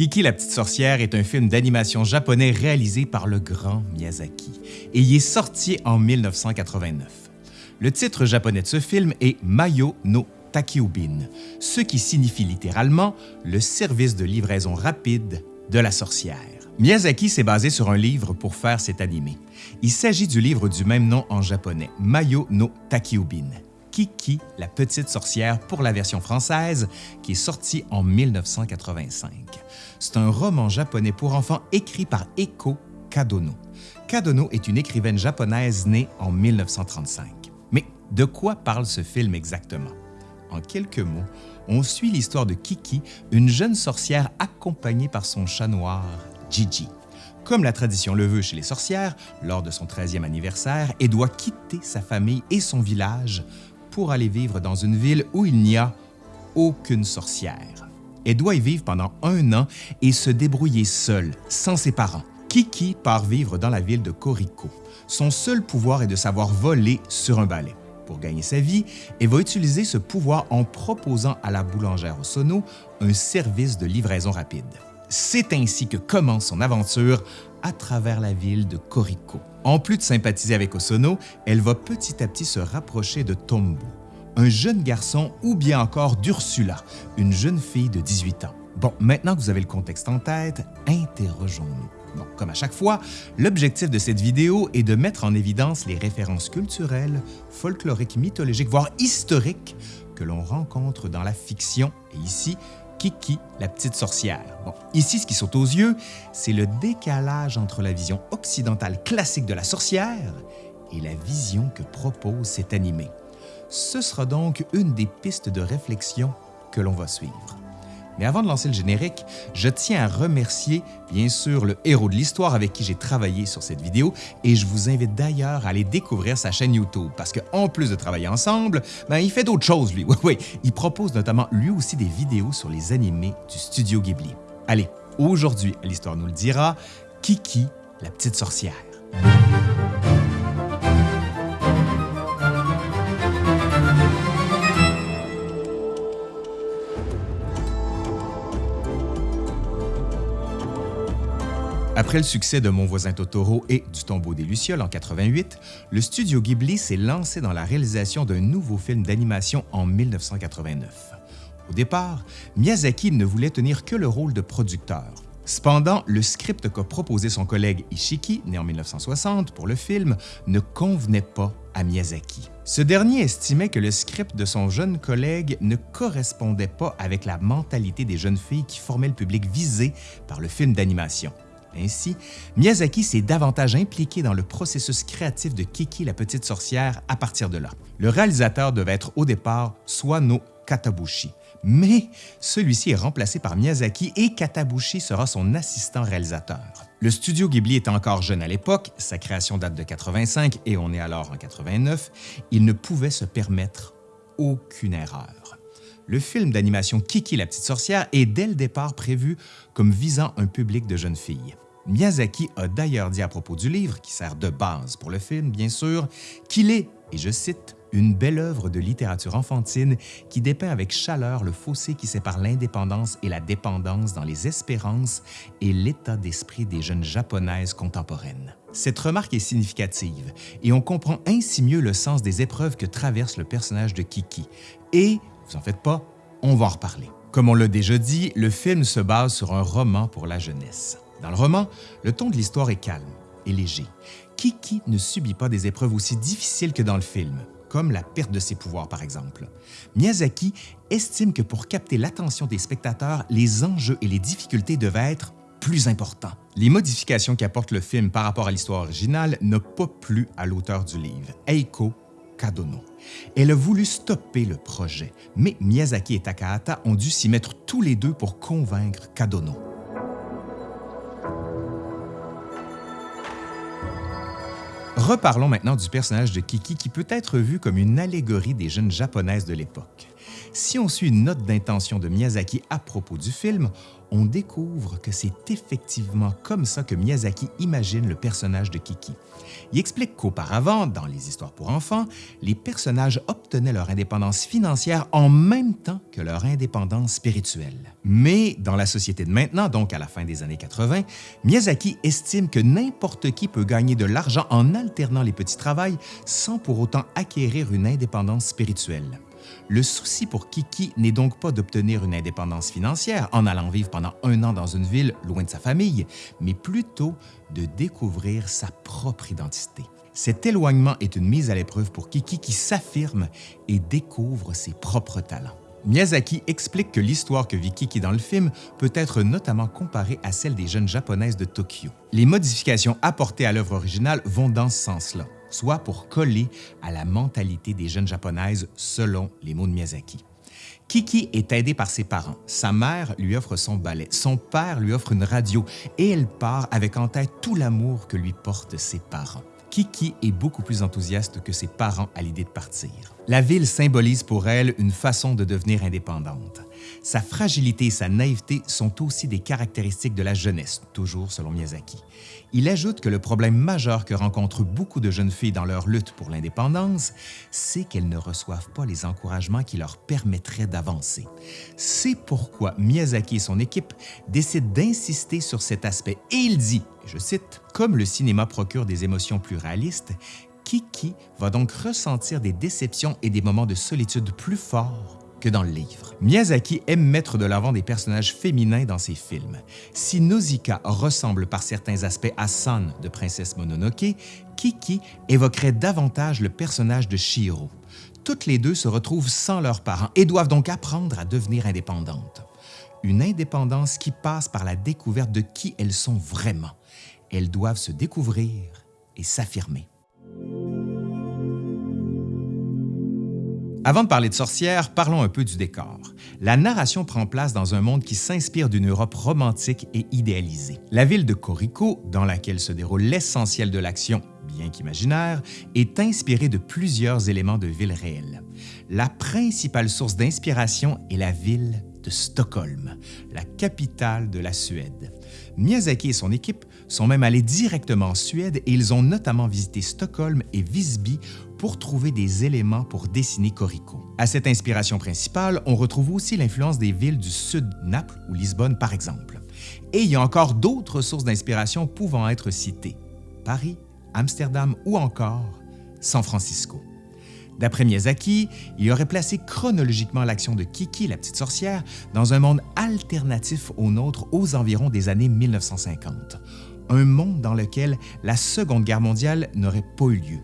Kiki la petite sorcière est un film d'animation japonais réalisé par le grand Miyazaki et il est sorti en 1989. Le titre japonais de ce film est Mayo no Takiubin, ce qui signifie littéralement le service de livraison rapide de la sorcière. Miyazaki s'est basé sur un livre pour faire cet animé. Il s'agit du livre du même nom en japonais, Mayo no Takiubin, Kiki, la petite sorcière pour la version française, qui est sortie en 1985. C'est un roman japonais pour enfants écrit par Eko Kadono. Kadono est une écrivaine japonaise née en 1935. Mais de quoi parle ce film exactement? En quelques mots, on suit l'histoire de Kiki, une jeune sorcière accompagnée par son chat noir, Gigi. Comme la tradition le veut chez les sorcières, lors de son 13e anniversaire, elle doit quitter sa famille et son village pour aller vivre dans une ville où il n'y a aucune sorcière. Elle doit y vivre pendant un an et se débrouiller seule, sans ses parents. Kiki part vivre dans la ville de Koriko. Son seul pouvoir est de savoir voler sur un balai. Pour gagner sa vie, elle va utiliser ce pouvoir en proposant à la boulangère Osono un service de livraison rapide. C'est ainsi que commence son aventure à travers la ville de Koriko. En plus de sympathiser avec Osono, elle va petit à petit se rapprocher de Tombo, un jeune garçon ou bien encore d'Ursula, une jeune fille de 18 ans. Bon, maintenant que vous avez le contexte en tête, interrogeons-nous. Bon, comme à chaque fois, l'objectif de cette vidéo est de mettre en évidence les références culturelles, folkloriques, mythologiques, voire historiques que l'on rencontre dans la fiction et ici Kiki, la petite sorcière. Bon, ici, ce qui saute aux yeux, c'est le décalage entre la vision occidentale classique de la sorcière et la vision que propose cet animé. Ce sera donc une des pistes de réflexion que l'on va suivre. Mais avant de lancer le générique, je tiens à remercier bien sûr le héros de l'histoire avec qui j'ai travaillé sur cette vidéo et je vous invite d'ailleurs à aller découvrir sa chaîne YouTube parce qu'en plus de travailler ensemble, ben, il fait d'autres choses lui. Oui, il propose notamment lui aussi des vidéos sur les animés du studio Ghibli. Allez, aujourd'hui, l'histoire nous le dira, Kiki, la petite sorcière. Après le succès de Mon voisin Totoro et du Tombeau des Lucioles en 88, le studio Ghibli s'est lancé dans la réalisation d'un nouveau film d'animation en 1989. Au départ, Miyazaki ne voulait tenir que le rôle de producteur. Cependant, le script qu'a proposé son collègue Ishiki, né en 1960, pour le film, ne convenait pas à Miyazaki. Ce dernier estimait que le script de son jeune collègue ne correspondait pas avec la mentalité des jeunes filles qui formaient le public visé par le film d'animation. Ainsi, Miyazaki s'est davantage impliqué dans le processus créatif de Kiki la petite sorcière à partir de là. Le réalisateur devait être au départ Swano Katabushi, mais celui-ci est remplacé par Miyazaki et Katabushi sera son assistant réalisateur. Le studio Ghibli était encore jeune à l'époque, sa création date de 85 et on est alors en 89, il ne pouvait se permettre aucune erreur. Le film d'animation Kiki la petite sorcière est dès le départ prévu comme visant un public de jeunes filles. Miyazaki a d'ailleurs dit à propos du livre, qui sert de base pour le film bien sûr, qu'il est, et je cite, une belle œuvre de littérature enfantine qui dépeint avec chaleur le fossé qui sépare l'indépendance et la dépendance dans les espérances et l'état d'esprit des jeunes japonaises contemporaines. Cette remarque est significative et on comprend ainsi mieux le sens des épreuves que traverse le personnage de Kiki et vous en faites pas, on va en reparler. Comme on l'a déjà dit, le film se base sur un roman pour la jeunesse. Dans le roman, le ton de l'histoire est calme et léger. Kiki ne subit pas des épreuves aussi difficiles que dans le film, comme la perte de ses pouvoirs par exemple? Miyazaki estime que pour capter l'attention des spectateurs, les enjeux et les difficultés devaient être plus importants. Les modifications qu'apporte le film par rapport à l'histoire originale n'ont pas plu à l'auteur du livre, Eiko Kadono. Elle a voulu stopper le projet, mais Miyazaki et Takahata ont dû s'y mettre tous les deux pour convaincre Kadono. Reparlons maintenant du personnage de Kiki qui peut être vu comme une allégorie des jeunes japonaises de l'époque. Si on suit une note d'intention de Miyazaki à propos du film, on découvre que c'est effectivement comme ça que Miyazaki imagine le personnage de Kiki. Il explique qu'auparavant, dans les histoires pour enfants, les personnages obtenaient leur indépendance financière en même temps que leur indépendance spirituelle. Mais dans la société de maintenant, donc à la fin des années 80, Miyazaki estime que n'importe qui peut gagner de l'argent en alternant les petits travails sans pour autant acquérir une indépendance spirituelle. Le souci pour Kiki n'est donc pas d'obtenir une indépendance financière en allant vivre pendant un an dans une ville loin de sa famille, mais plutôt de découvrir sa propre identité. Cet éloignement est une mise à l'épreuve pour Kiki qui s'affirme et découvre ses propres talents. Miyazaki explique que l'histoire que vit Kiki dans le film peut être notamment comparée à celle des jeunes japonaises de Tokyo. Les modifications apportées à l'œuvre originale vont dans ce sens-là soit pour coller à la mentalité des jeunes japonaises selon les mots de Miyazaki. Kiki est aidée par ses parents. Sa mère lui offre son ballet, son père lui offre une radio et elle part avec en tête tout l'amour que lui portent ses parents. Kiki est beaucoup plus enthousiaste que ses parents à l'idée de partir. La ville symbolise pour elle une façon de devenir indépendante. Sa fragilité et sa naïveté sont aussi des caractéristiques de la jeunesse, toujours selon Miyazaki. Il ajoute que le problème majeur que rencontrent beaucoup de jeunes filles dans leur lutte pour l'indépendance, c'est qu'elles ne reçoivent pas les encouragements qui leur permettraient d'avancer. C'est pourquoi Miyazaki et son équipe décident d'insister sur cet aspect et il dit, je cite, « Comme le cinéma procure des émotions plus réalistes, Kiki va donc ressentir des déceptions et des moments de solitude plus forts que dans le livre. Miyazaki aime mettre de l'avant des personnages féminins dans ses films. Si Nausicaa ressemble par certains aspects à San de Princesse Mononoke, Kiki évoquerait davantage le personnage de Shiro. Toutes les deux se retrouvent sans leurs parents et doivent donc apprendre à devenir indépendantes. Une indépendance qui passe par la découverte de qui elles sont vraiment. Elles doivent se découvrir et s'affirmer. Avant de parler de sorcières, parlons un peu du décor. La narration prend place dans un monde qui s'inspire d'une Europe romantique et idéalisée. La ville de Corico, dans laquelle se déroule l'essentiel de l'action, bien qu'imaginaire, est inspirée de plusieurs éléments de ville réelle. La principale source d'inspiration est la ville de Stockholm, la capitale de la Suède. Miyazaki et son équipe sont même allés directement en Suède et ils ont notamment visité Stockholm et Visby pour trouver des éléments pour dessiner Corico. À cette inspiration principale, on retrouve aussi l'influence des villes du sud, Naples ou Lisbonne par exemple. Et il y a encore d'autres sources d'inspiration pouvant être citées. Paris, Amsterdam ou encore San Francisco. D'après Miyazaki, il aurait placé chronologiquement l'action de Kiki, la petite sorcière, dans un monde alternatif au nôtre aux environs des années 1950. Un monde dans lequel la Seconde Guerre mondiale n'aurait pas eu lieu,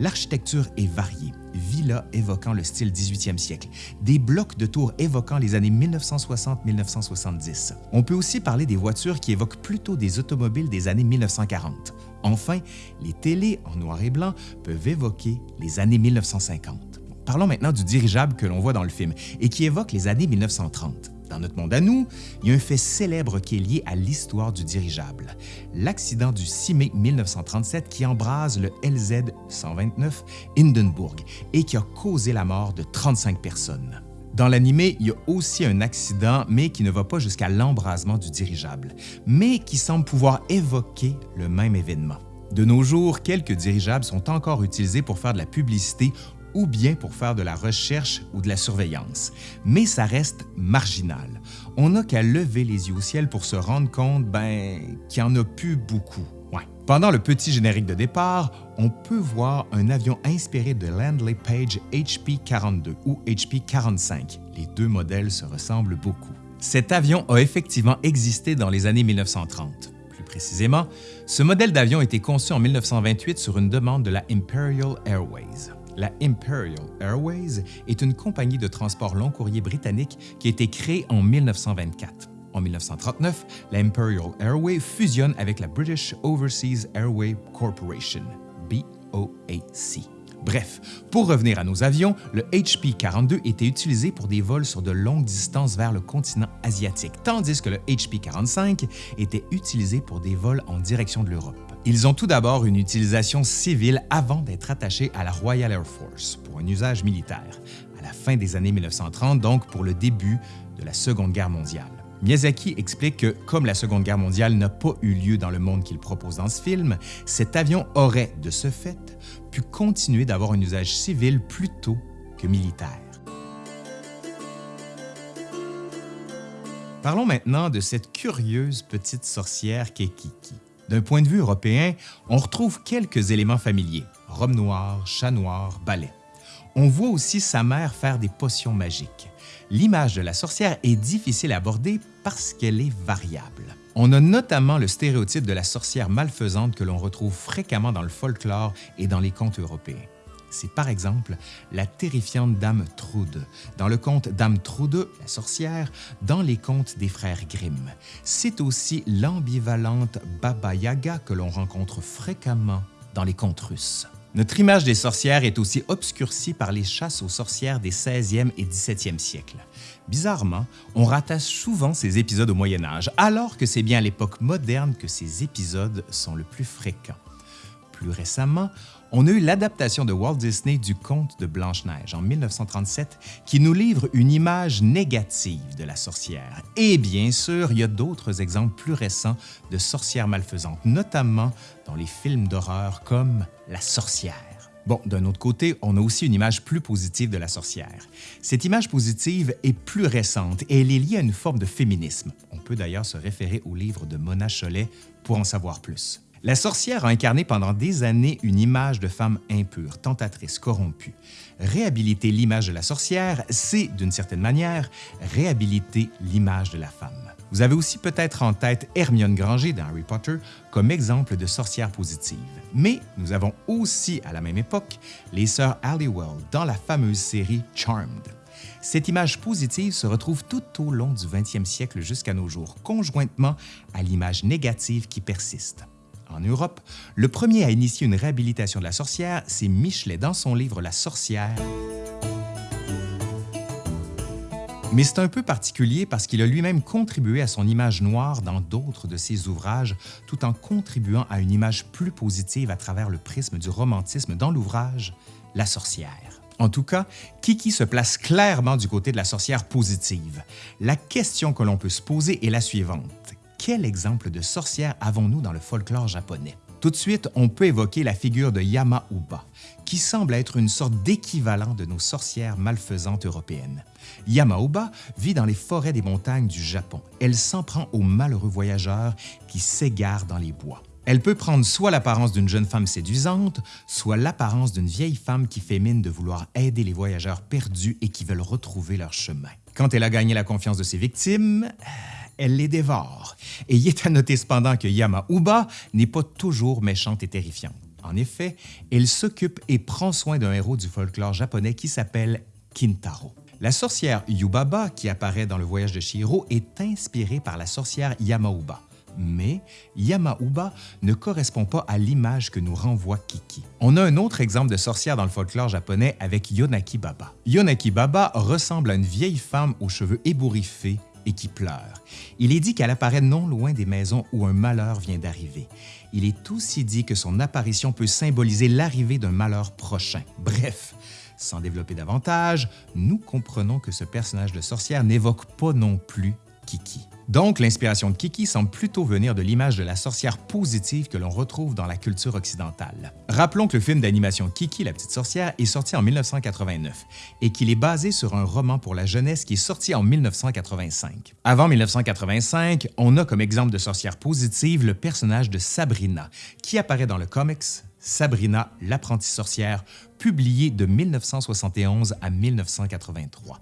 L'architecture est variée, villas évoquant le style 18e siècle, des blocs de tours évoquant les années 1960-1970. On peut aussi parler des voitures qui évoquent plutôt des automobiles des années 1940. Enfin, les télés en noir et blanc peuvent évoquer les années 1950. Parlons maintenant du dirigeable que l'on voit dans le film et qui évoque les années 1930. Dans notre monde à nous, il y a un fait célèbre qui est lié à l'histoire du dirigeable, l'accident du 6 mai 1937 qui embrase le LZ-129 Hindenburg et qui a causé la mort de 35 personnes. Dans l'animé, il y a aussi un accident, mais qui ne va pas jusqu'à l'embrasement du dirigeable, mais qui semble pouvoir évoquer le même événement. De nos jours, quelques dirigeables sont encore utilisés pour faire de la publicité ou bien pour faire de la recherche ou de la surveillance. Mais ça reste marginal. On n'a qu'à lever les yeux au ciel pour se rendre compte ben, qu'il n'y en a plus beaucoup. Pendant le petit générique de départ, on peut voir un avion inspiré de Landley Page HP-42 ou HP-45. Les deux modèles se ressemblent beaucoup. Cet avion a effectivement existé dans les années 1930. Plus précisément, ce modèle d'avion a été conçu en 1928 sur une demande de la Imperial Airways. La Imperial Airways est une compagnie de transport long courrier britannique qui a été créée en 1924. En 1939, la Imperial Airways fusionne avec la British Overseas Airway Corporation, BOAC. Bref, pour revenir à nos avions, le HP-42 était utilisé pour des vols sur de longues distances vers le continent asiatique, tandis que le HP-45 était utilisé pour des vols en direction de l'Europe. Ils ont tout d'abord une utilisation civile avant d'être attachés à la Royal Air Force pour un usage militaire, à la fin des années 1930, donc pour le début de la Seconde Guerre mondiale. Miyazaki explique que, comme la Seconde Guerre mondiale n'a pas eu lieu dans le monde qu'il propose dans ce film, cet avion aurait, de ce fait, pu continuer d'avoir un usage civil plutôt que militaire. Parlons maintenant de cette curieuse petite sorcière qu'est Kiki. D'un point de vue européen, on retrouve quelques éléments familiers, robe noire, chat noir, balai. On voit aussi sa mère faire des potions magiques. L'image de la sorcière est difficile à aborder parce qu'elle est variable. On a notamment le stéréotype de la sorcière malfaisante que l'on retrouve fréquemment dans le folklore et dans les contes européens. C'est par exemple la terrifiante Dame Trude, dans le conte Dame Trude, la sorcière, dans les contes des frères Grimm. C'est aussi l'ambivalente Baba Yaga que l'on rencontre fréquemment dans les contes russes. Notre image des sorcières est aussi obscurcie par les chasses aux sorcières des 16e et 17e siècles. Bizarrement, on rattache souvent ces épisodes au Moyen Âge, alors que c'est bien à l'époque moderne que ces épisodes sont le plus fréquents. Plus récemment, on a eu l'adaptation de Walt Disney du conte de Blanche-Neige en 1937 qui nous livre une image négative de la sorcière. Et bien sûr, il y a d'autres exemples plus récents de sorcières malfaisantes, notamment dans les films d'horreur comme La sorcière. Bon, d'un autre côté, on a aussi une image plus positive de la sorcière. Cette image positive est plus récente et elle est liée à une forme de féminisme. On peut d'ailleurs se référer au livre de Mona Chollet pour en savoir plus. La sorcière a incarné pendant des années une image de femme impure, tentatrice, corrompue. Réhabiliter l'image de la sorcière, c'est, d'une certaine manière, réhabiliter l'image de la femme. Vous avez aussi peut-être en tête Hermione Granger dans Harry Potter comme exemple de sorcière positive. Mais nous avons aussi, à la même époque, les sœurs Halliwell dans la fameuse série Charmed. Cette image positive se retrouve tout au long du 20e siècle jusqu'à nos jours, conjointement à l'image négative qui persiste. En Europe, le premier à initier une réhabilitation de la sorcière, c'est Michelet dans son livre La sorcière. Mais c'est un peu particulier parce qu'il a lui-même contribué à son image noire dans d'autres de ses ouvrages, tout en contribuant à une image plus positive à travers le prisme du romantisme dans l'ouvrage La sorcière. En tout cas, Kiki se place clairement du côté de la sorcière positive. La question que l'on peut se poser est la suivante quel exemple de sorcière avons-nous dans le folklore japonais? Tout de suite, on peut évoquer la figure de Yama-Uba, qui semble être une sorte d'équivalent de nos sorcières malfaisantes européennes. Yama-Uba vit dans les forêts des montagnes du Japon. Elle s'en prend aux malheureux voyageurs qui s'égarent dans les bois. Elle peut prendre soit l'apparence d'une jeune femme séduisante, soit l'apparence d'une vieille femme qui fait mine de vouloir aider les voyageurs perdus et qui veulent retrouver leur chemin. Quand elle a gagné la confiance de ses victimes, elle les dévore. Et il est à noter cependant que Yama-Uba n'est pas toujours méchante et terrifiante. En effet, elle s'occupe et prend soin d'un héros du folklore japonais qui s'appelle Kintaro. La sorcière Yubaba, qui apparaît dans le voyage de Shiro, est inspirée par la sorcière Yamauba. Mais Yamauba ne correspond pas à l'image que nous renvoie Kiki. On a un autre exemple de sorcière dans le folklore japonais avec Yonaki Baba. Yonaki Baba ressemble à une vieille femme aux cheveux ébouriffés qui pleure. Il est dit qu'elle apparaît non loin des maisons où un malheur vient d'arriver. Il est aussi dit que son apparition peut symboliser l'arrivée d'un malheur prochain. Bref, sans développer davantage, nous comprenons que ce personnage de sorcière n'évoque pas non plus Kiki. Donc, l'inspiration de Kiki semble plutôt venir de l'image de la sorcière positive que l'on retrouve dans la culture occidentale. Rappelons que le film d'animation Kiki, la petite sorcière, est sorti en 1989 et qu'il est basé sur un roman pour la jeunesse qui est sorti en 1985. Avant 1985, on a comme exemple de sorcière positive le personnage de Sabrina, qui apparaît dans le comics Sabrina, l'apprentie sorcière, publié de 1971 à 1983.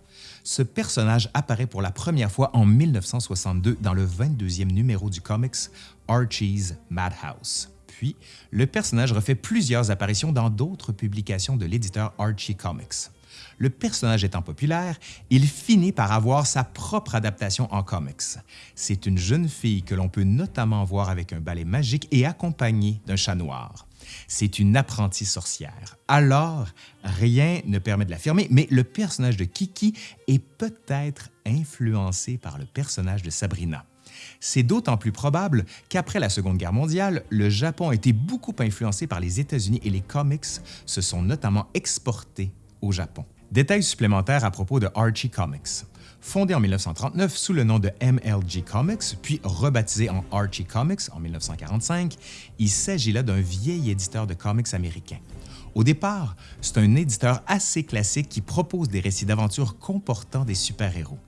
Ce personnage apparaît pour la première fois en 1962 dans le 22e numéro du comics Archie's Madhouse. Puis, le personnage refait plusieurs apparitions dans d'autres publications de l'éditeur Archie Comics. Le personnage étant populaire, il finit par avoir sa propre adaptation en comics. C'est une jeune fille que l'on peut notamment voir avec un balai magique et accompagnée d'un chat noir. C'est une apprentie sorcière. Alors, rien ne permet de l'affirmer, mais le personnage de Kiki est peut-être influencé par le personnage de Sabrina. C'est d'autant plus probable qu'après la Seconde Guerre mondiale, le Japon a été beaucoup influencé par les États-Unis et les comics se sont notamment exportés au Japon. Détail supplémentaire à propos de Archie Comics. Fondé en 1939 sous le nom de MLG Comics, puis rebaptisé en Archie Comics en 1945, il s'agit là d'un vieil éditeur de comics américain. Au départ, c'est un éditeur assez classique qui propose des récits d'aventure comportant des super-héros.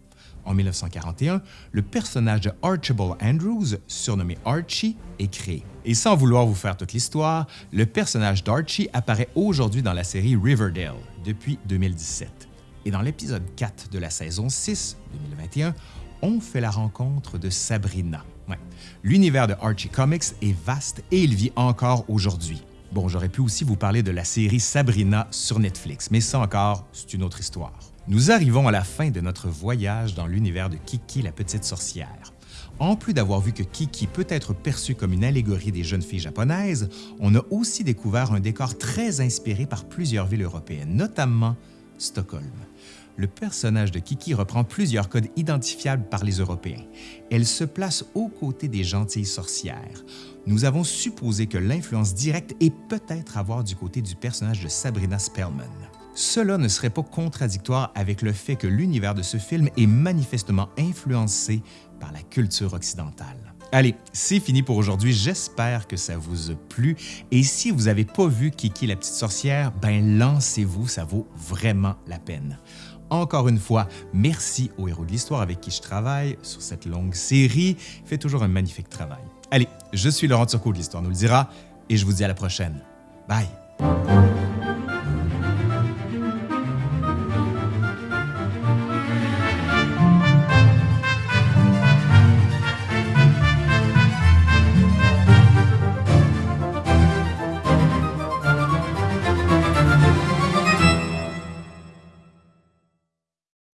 En 1941, le personnage de Archibald Andrews, surnommé Archie, est créé. Et sans vouloir vous faire toute l'histoire, le personnage d'Archie apparaît aujourd'hui dans la série Riverdale depuis 2017. Et dans l'épisode 4 de la saison 6, 2021, on fait la rencontre de Sabrina. L'univers de Archie Comics est vaste et il vit encore aujourd'hui. Bon, j'aurais pu aussi vous parler de la série Sabrina sur Netflix, mais ça encore, c'est une autre histoire. Nous arrivons à la fin de notre voyage dans l'univers de Kiki la petite sorcière. En plus d'avoir vu que Kiki peut être perçue comme une allégorie des jeunes filles japonaises, on a aussi découvert un décor très inspiré par plusieurs villes européennes, notamment Stockholm. Le personnage de Kiki reprend plusieurs codes identifiables par les Européens. Elle se place aux côtés des gentilles sorcières. Nous avons supposé que l'influence directe est peut-être à voir du côté du personnage de Sabrina Spellman. Cela ne serait pas contradictoire avec le fait que l'univers de ce film est manifestement influencé par la culture occidentale. Allez, c'est fini pour aujourd'hui. J'espère que ça vous a plu. Et si vous n'avez pas vu Kiki la petite sorcière, ben lancez-vous, ça vaut vraiment la peine. Encore une fois, merci au héros de l'histoire avec qui je travaille sur cette longue série. Il fait toujours un magnifique travail. Allez, je suis Laurent Turcot de l'Histoire nous le dira et je vous dis à la prochaine. Bye!